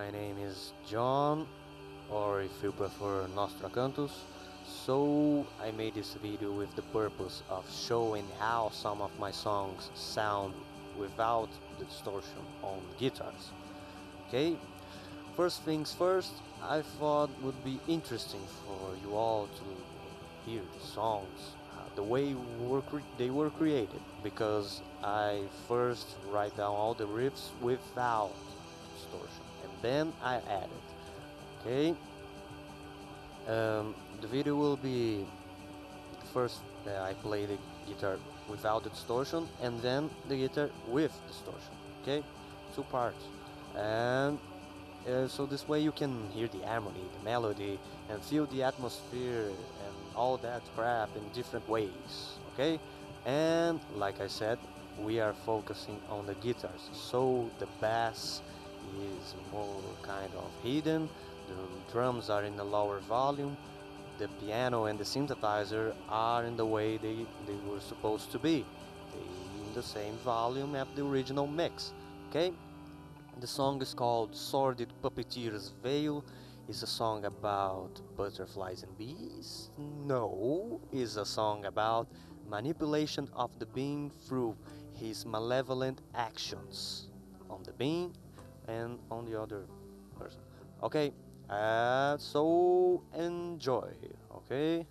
my name is John, or if you prefer Nostra Cantus. So I made this video with the purpose of showing how some of my songs sound without the distortion on guitars. Okay, first things first, I thought would be interesting for you all to hear the songs uh, the way were they were created because I first write down all the riffs without distortion. And then I add it. Okay? Um, the video will be first uh, I play the guitar without distortion and then the guitar with distortion. Okay? Two parts. And uh, so this way you can hear the harmony the melody and feel the atmosphere and all that crap in different ways. Okay? And like I said we are focusing on the guitars. So the bass is more kind of hidden. The drums are in the lower volume. The piano and the synthesizer are in the way they, they were supposed to be. They in the same volume as the original mix okay? The song is called Sordid Puppeteer's Veil. Is a song about butterflies and bees? No, is a song about manipulation of the being through his malevolent actions. On the being and on the other person. Okay, uh, so enjoy, okay?